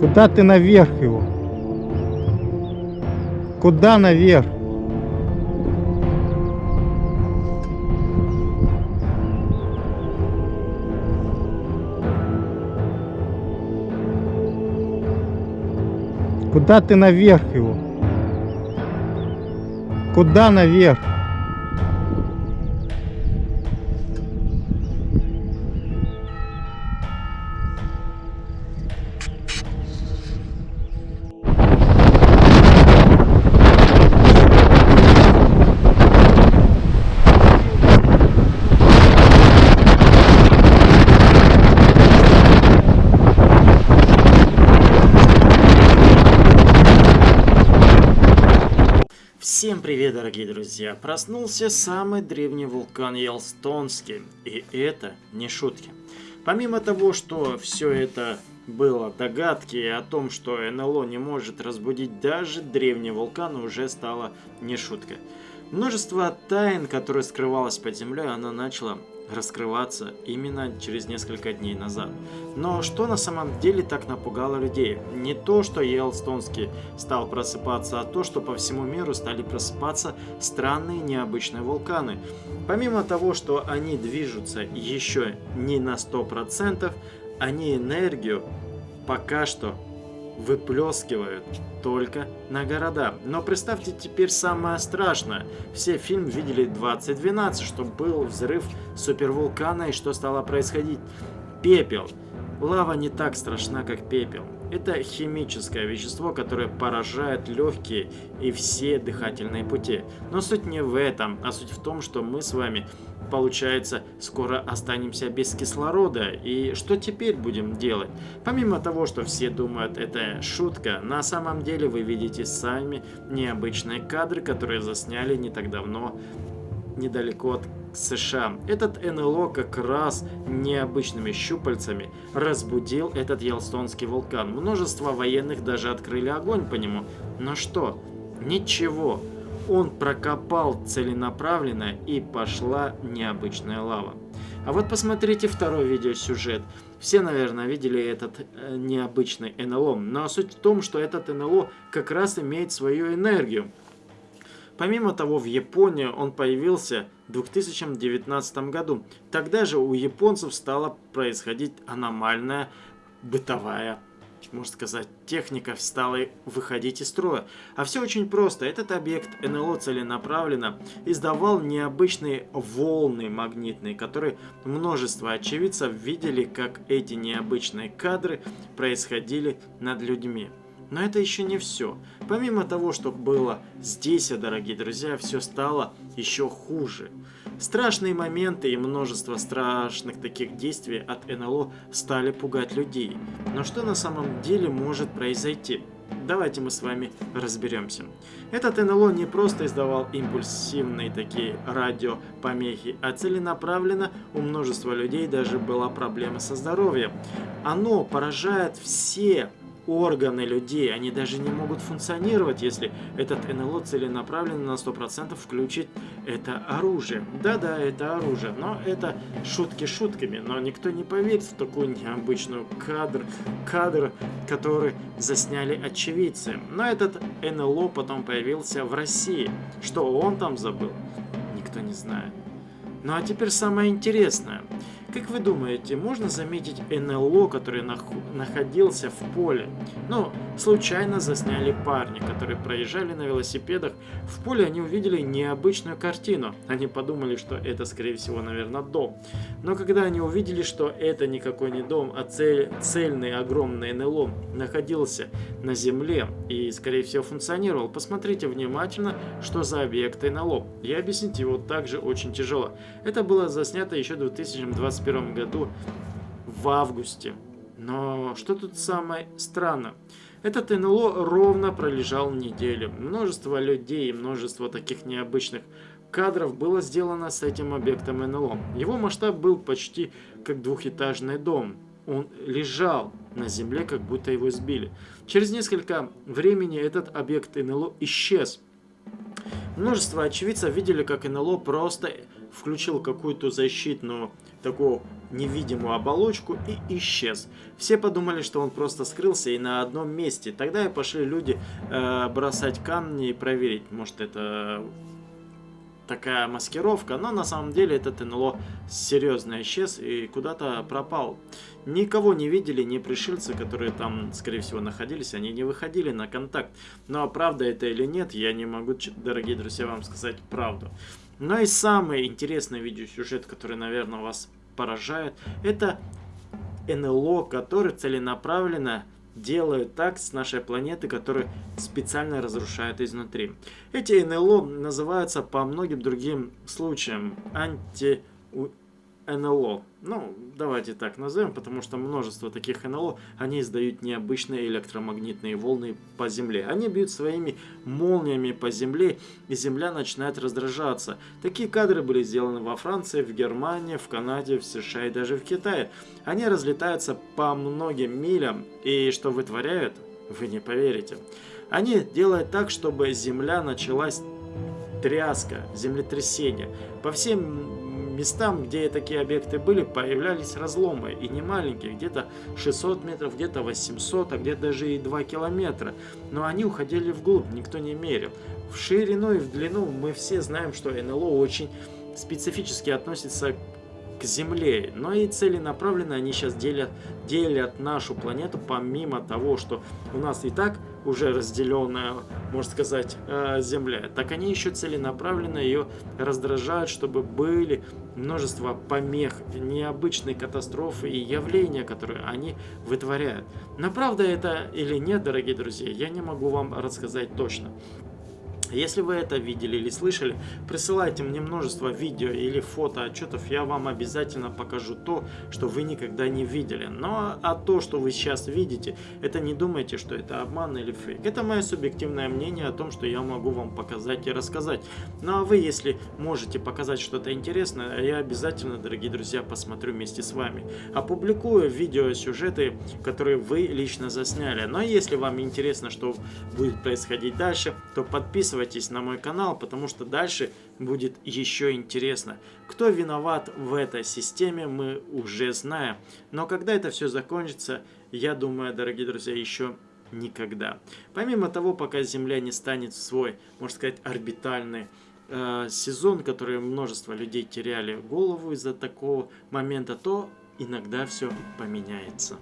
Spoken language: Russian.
Куда ты наверх его? Куда наверх? Куда ты наверх его? Куда наверх? Всем привет, дорогие друзья! Проснулся самый древний вулкан Елстонский, и это не шутки. Помимо того, что все это было догадки о том, что НЛО не может разбудить даже древний вулкан, уже стало не шуткой. Множество тайн, которые скрывалось под землей, она начала раскрываться именно через несколько дней назад. Но что на самом деле так напугало людей? Не то, что Йелстонский стал просыпаться, а то, что по всему миру стали просыпаться странные необычные вулканы. Помимо того, что они движутся еще не на 100%, они энергию пока что выплескивают только на города. Но представьте теперь самое страшное. Все фильм видели 2012, что был взрыв супервулкана и что стало происходить. Пепел. Лава не так страшна, как пепел. Это химическое вещество, которое поражает легкие и все дыхательные пути. Но суть не в этом, а суть в том, что мы с вами получается, скоро останемся без кислорода. И что теперь будем делать? Помимо того, что все думают, это шутка, на самом деле вы видите сами необычные кадры, которые засняли не так давно недалеко от США. Этот НЛО как раз необычными щупальцами разбудил этот Йелстонский вулкан. Множество военных даже открыли огонь по нему. Но что? Ничего он прокопал целенаправленно и пошла необычная лава. А вот посмотрите второй видеосюжет. Все, наверное, видели этот э, необычный НЛО. Но суть в том, что этот НЛО как раз имеет свою энергию. Помимо того, в Японии он появился в 2019 году. Тогда же у японцев стала происходить аномальная бытовая можно сказать, техника стала выходить из строя. А все очень просто. Этот объект НЛО целенаправленно издавал необычные волны магнитные, которые множество очевидцев видели, как эти необычные кадры происходили над людьми. Но это еще не все. Помимо того, что было здесь, дорогие друзья, все стало еще хуже. Страшные моменты и множество страшных таких действий от НЛО стали пугать людей. Но что на самом деле может произойти? Давайте мы с вами разберемся. Этот НЛО не просто издавал импульсивные такие радиопомехи, а целенаправленно у множества людей даже была проблема со здоровьем. Оно поражает все органы людей, они даже не могут функционировать, если этот НЛО целенаправленно на 100% включит это оружие. Да-да, это оружие, но это шутки шутками, но никто не поверит в такую необычную кадр, кадр, который засняли очевидцы. Но этот НЛО потом появился в России. Что он там забыл? Никто не знает. Ну а теперь самое интересное. Как вы думаете, можно заметить НЛО, который нах находился в поле? Ну, случайно засняли парни, которые проезжали на велосипедах. В поле они увидели необычную картину. Они подумали, что это, скорее всего, наверное, дом. Но когда они увидели, что это никакой не дом, а цель, цельный огромный НЛО находился на земле и, скорее всего, функционировал, посмотрите внимательно, что за объект НЛО. И объяснить его также очень тяжело. Это было заснято еще в 2020 2021 году в августе. Но что тут самое странное? Этот НЛО ровно пролежал неделю. Множество людей и множество таких необычных кадров было сделано с этим объектом НЛО. Его масштаб был почти как двухэтажный дом. Он лежал на земле, как будто его сбили. Через несколько времени этот объект НЛО исчез. Множество очевидцев видели, как НЛО просто включил какую-то защитную такую невидимую оболочку и исчез. Все подумали, что он просто скрылся и на одном месте. Тогда и пошли люди э, бросать камни и проверить, может это такая маскировка, но на самом деле этот НЛО серьезно исчез и куда-то пропал. Никого не видели, ни пришельцы, которые там, скорее всего, находились, они не выходили на контакт. Но правда это или нет, я не могу, дорогие друзья, вам сказать правду. Но и самый интересный видеосюжет, который, наверное, вас поражает, это НЛО, который целенаправленно делают так с нашей планеты, которые специально разрушают изнутри. Эти НЛО называются по многим другим случаям анти НЛО. Ну, давайте так назовем, потому что множество таких НЛО, они издают необычные электромагнитные волны по Земле. Они бьют своими молниями по Земле, и Земля начинает раздражаться. Такие кадры были сделаны во Франции, в Германии, в Канаде, в США и даже в Китае. Они разлетаются по многим милям, и что вытворяют, вы не поверите. Они делают так, чтобы Земля началась тряска, землетрясение. По всем местам, где такие объекты были, появлялись разломы. И не маленькие, где-то 600 метров, где-то 800, а где-то даже и 2 километра. Но они уходили вглубь, никто не мерил. В ширину и в длину мы все знаем, что НЛО очень специфически относится к Земле. Но и целенаправленно они сейчас делят, делят нашу планету, помимо того, что у нас и так уже разделенная, можно сказать, э, Земля, так они еще целенаправленно ее раздражают, чтобы были множество помех, необычные катастрофы и явления, которые они вытворяют. Но правда это или нет, дорогие друзья, я не могу вам рассказать точно. Если вы это видели или слышали, присылайте мне множество видео или фото отчетов, я вам обязательно покажу то, что вы никогда не видели. Но а то, что вы сейчас видите, это не думайте, что это обман или фейк. Это мое субъективное мнение о том, что я могу вам показать и рассказать. Ну а вы, если можете показать что-то интересное, я обязательно, дорогие друзья, посмотрю вместе с вами. Опубликую видео, сюжеты, которые вы лично засняли. Но если вам интересно, что будет происходить дальше, то подписывайтесь подписывайтесь на мой канал, потому что дальше будет еще интересно. Кто виноват в этой системе, мы уже знаем. Но когда это все закончится, я думаю, дорогие друзья, еще никогда. Помимо того, пока Земля не станет в свой, можно сказать, орбитальный э, сезон, который множество людей теряли голову из-за такого момента, то иногда все поменяется.